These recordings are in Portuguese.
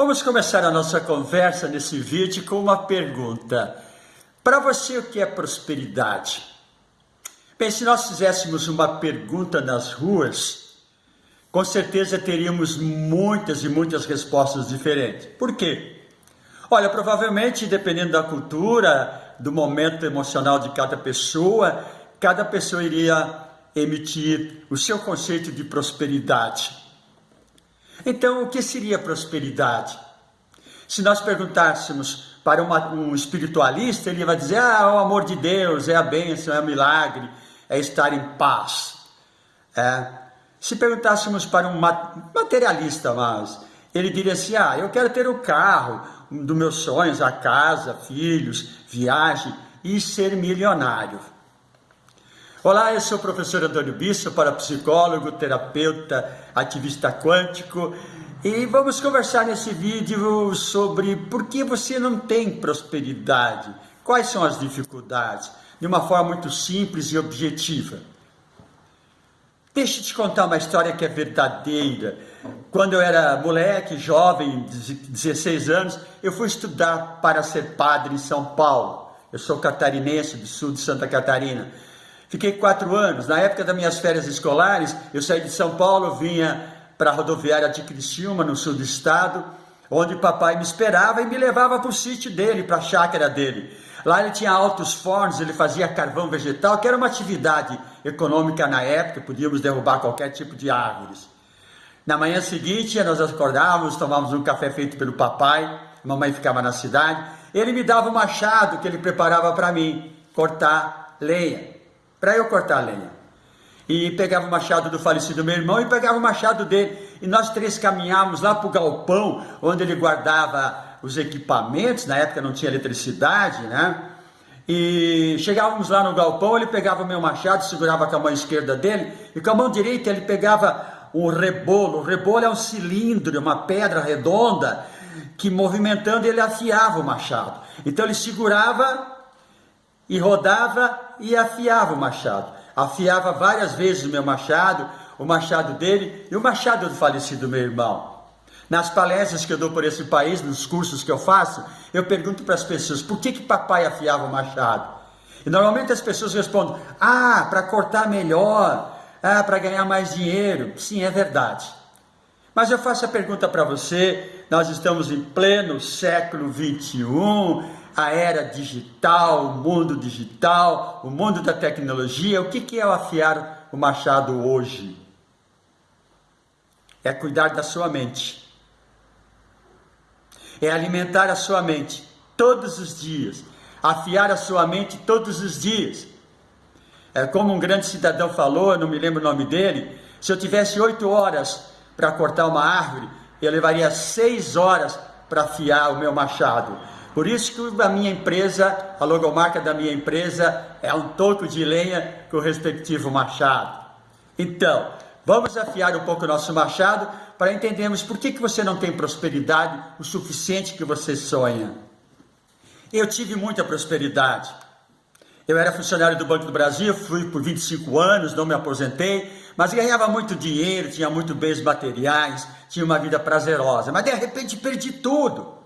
Vamos começar a nossa conversa nesse vídeo com uma pergunta. Para você, o que é prosperidade? Bem, se nós fizéssemos uma pergunta nas ruas, com certeza teríamos muitas e muitas respostas diferentes. Por quê? Olha, provavelmente, dependendo da cultura, do momento emocional de cada pessoa, cada pessoa iria emitir o seu conceito de prosperidade. Então, o que seria prosperidade? Se nós perguntássemos para uma, um espiritualista, ele vai dizer: ah, é o amor de Deus, é a bênção, é o milagre, é estar em paz. É. Se perguntássemos para um materialista, mas ele diria assim: ah, eu quero ter o carro dos meus sonhos, a casa, filhos, viagem e ser milionário. Olá, eu sou o professor Antônio Bisso, parapsicólogo, terapeuta, ativista quântico e vamos conversar nesse vídeo sobre por que você não tem prosperidade, quais são as dificuldades, de uma forma muito simples e objetiva. Deixa eu te contar uma história que é verdadeira. Quando eu era moleque, jovem, 16 anos, eu fui estudar para ser padre em São Paulo. Eu sou catarinense, do sul de Santa Catarina. Fiquei quatro anos. Na época das minhas férias escolares, eu saí de São Paulo, vinha para a rodoviária de Criciúma, no sul do estado, onde papai me esperava e me levava para o sítio dele, para a chácara dele. Lá ele tinha altos fornos, ele fazia carvão vegetal, que era uma atividade econômica na época, podíamos derrubar qualquer tipo de árvores. Na manhã seguinte, nós acordávamos, tomávamos um café feito pelo papai, mamãe ficava na cidade, ele me dava um machado que ele preparava para mim, cortar lenha para eu cortar a lenha. E pegava o machado do falecido meu irmão e pegava o machado dele. E nós três caminhávamos lá para o galpão, onde ele guardava os equipamentos, na época não tinha eletricidade, né? E chegávamos lá no galpão, ele pegava o meu machado, segurava com a mão esquerda dele, e com a mão direita ele pegava um rebolo. O rebolo é um cilindro, uma pedra redonda, que movimentando ele afiava o machado. Então ele segurava e rodava e afiava o machado. Afiava várias vezes o meu machado, o machado dele e o machado do falecido meu irmão. Nas palestras que eu dou por esse país, nos cursos que eu faço, eu pergunto para as pessoas, por que que papai afiava o machado? E normalmente as pessoas respondem, ah, para cortar melhor, ah, para ganhar mais dinheiro. Sim, é verdade. Mas eu faço a pergunta para você, nós estamos em pleno século 21, a era digital, o mundo digital, o mundo da tecnologia. O que é o afiar o machado hoje? É cuidar da sua mente. É alimentar a sua mente todos os dias. Afiar a sua mente todos os dias. É como um grande cidadão falou, não me lembro o nome dele, se eu tivesse oito horas para cortar uma árvore, eu levaria seis horas para afiar o meu machado. Por isso que a minha empresa, a logomarca da minha empresa é um toco de lenha com o respectivo machado. Então, vamos afiar um pouco o nosso machado para entendermos por que, que você não tem prosperidade o suficiente que você sonha. Eu tive muita prosperidade. Eu era funcionário do Banco do Brasil, fui por 25 anos, não me aposentei, mas ganhava muito dinheiro, tinha muito bens materiais, tinha uma vida prazerosa, mas de repente perdi tudo.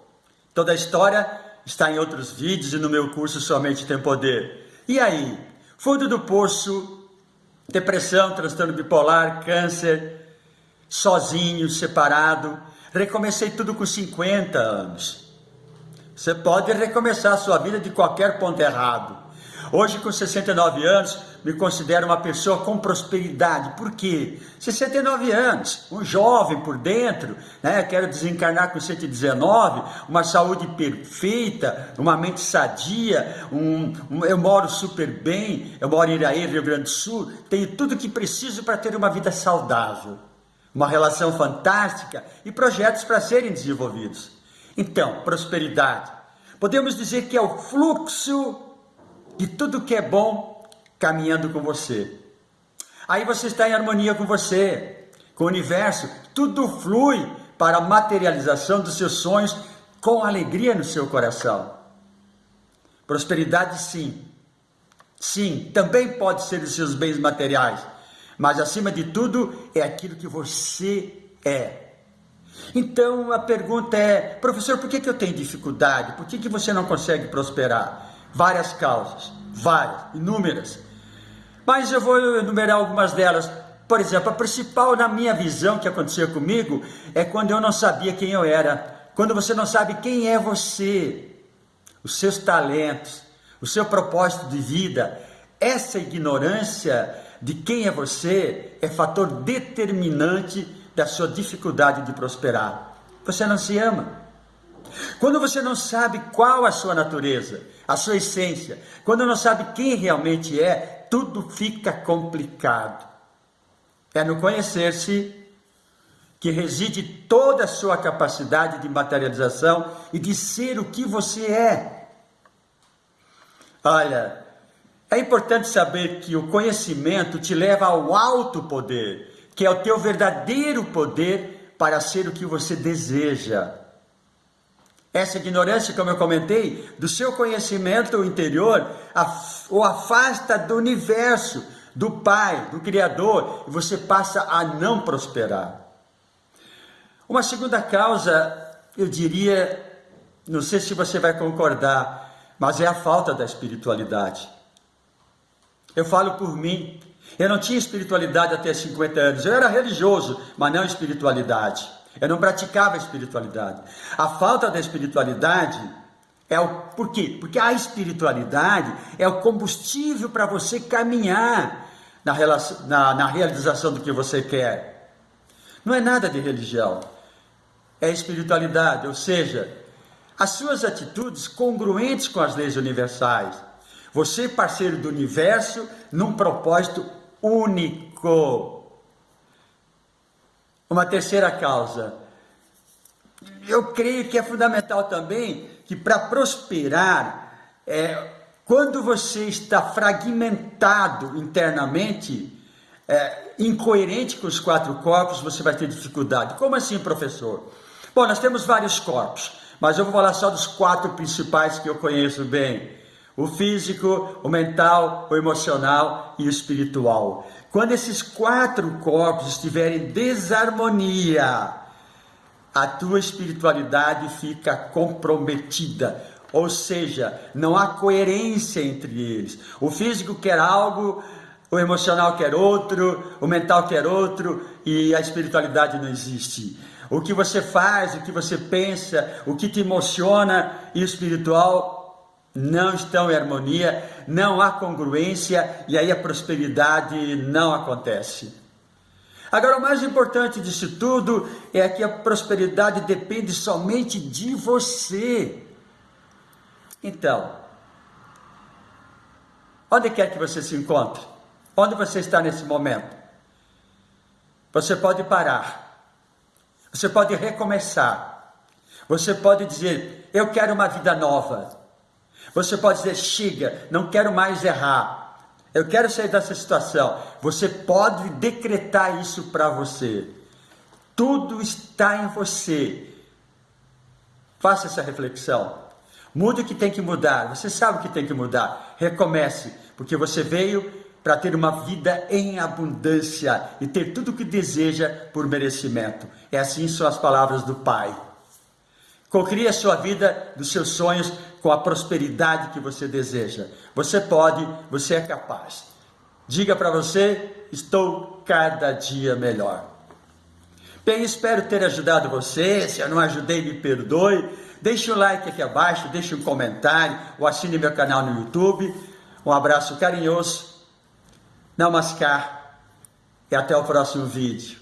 Toda a história está em outros vídeos e no meu curso Somente Tem Poder. E aí? Fundo do poço, depressão, transtorno bipolar, câncer, sozinho, separado. Recomecei tudo com 50 anos. Você pode recomeçar a sua vida de qualquer ponto errado. Hoje, com 69 anos, me considero uma pessoa com prosperidade. Por quê? 69 anos, um jovem por dentro, né? quero desencarnar com 119, uma saúde perfeita, uma mente sadia, um, um, eu moro super bem, eu moro em Iraí, Rio Grande do Sul, tenho tudo que preciso para ter uma vida saudável, uma relação fantástica e projetos para serem desenvolvidos. Então, prosperidade. Podemos dizer que é o fluxo de tudo que é bom caminhando com você. Aí você está em harmonia com você, com o universo, tudo flui para a materialização dos seus sonhos com alegria no seu coração. Prosperidade, sim. Sim, também pode ser os seus bens materiais, mas acima de tudo é aquilo que você é. Então a pergunta é, professor, por que, que eu tenho dificuldade? Por que, que você não consegue prosperar? Várias causas, várias, inúmeras. Mas eu vou enumerar algumas delas. Por exemplo, a principal na minha visão que aconteceu comigo é quando eu não sabia quem eu era. Quando você não sabe quem é você, os seus talentos, o seu propósito de vida, essa ignorância de quem é você é fator determinante da sua dificuldade de prosperar. Você não se ama. Quando você não sabe qual a sua natureza, a sua essência, quando não sabe quem realmente é, tudo fica complicado. É no conhecer-se que reside toda a sua capacidade de materialização e de ser o que você é. Olha, é importante saber que o conhecimento te leva ao alto poder, que é o teu verdadeiro poder para ser o que você deseja. Essa ignorância, como eu comentei, do seu conhecimento interior, o afasta do universo, do Pai, do Criador, e você passa a não prosperar. Uma segunda causa, eu diria, não sei se você vai concordar, mas é a falta da espiritualidade. Eu falo por mim, eu não tinha espiritualidade até 50 anos, eu era religioso, mas não espiritualidade. Eu não praticava a espiritualidade. A falta da espiritualidade é o por quê? Porque a espiritualidade é o combustível para você caminhar na, relação, na, na realização do que você quer. Não é nada de religião, é espiritualidade, ou seja, as suas atitudes congruentes com as leis universais. Você, parceiro do universo, num propósito único. Uma terceira causa. Eu creio que é fundamental também que para prosperar, é, quando você está fragmentado internamente, é, incoerente com os quatro corpos, você vai ter dificuldade. Como assim, professor? Bom, nós temos vários corpos, mas eu vou falar só dos quatro principais que eu conheço bem: o físico, o mental, o emocional e o espiritual. Quando esses quatro corpos estiverem em desarmonia, a tua espiritualidade fica comprometida. Ou seja, não há coerência entre eles. O físico quer algo, o emocional quer outro, o mental quer outro e a espiritualidade não existe. O que você faz, o que você pensa, o que te emociona e o espiritual não estão em harmonia, não há congruência e aí a prosperidade não acontece. Agora, o mais importante disso tudo é que a prosperidade depende somente de você. Então, onde quer que você se encontre? Onde você está nesse momento? Você pode parar, você pode recomeçar, você pode dizer: Eu quero uma vida nova. Você pode dizer: chega, não quero mais errar. Eu quero sair dessa situação. Você pode decretar isso para você. Tudo está em você. Faça essa reflexão. Mude o que tem que mudar. Você sabe o que tem que mudar. Recomece, porque você veio para ter uma vida em abundância e ter tudo o que deseja por merecimento. É assim são as palavras do Pai. Cocrie a sua vida dos seus sonhos com a prosperidade que você deseja. Você pode, você é capaz. Diga para você: estou cada dia melhor. Bem, espero ter ajudado você. Se eu não ajudei, me perdoe. Deixe o um like aqui abaixo, deixe um comentário ou assine meu canal no YouTube. Um abraço carinhoso. Namaskar e até o próximo vídeo.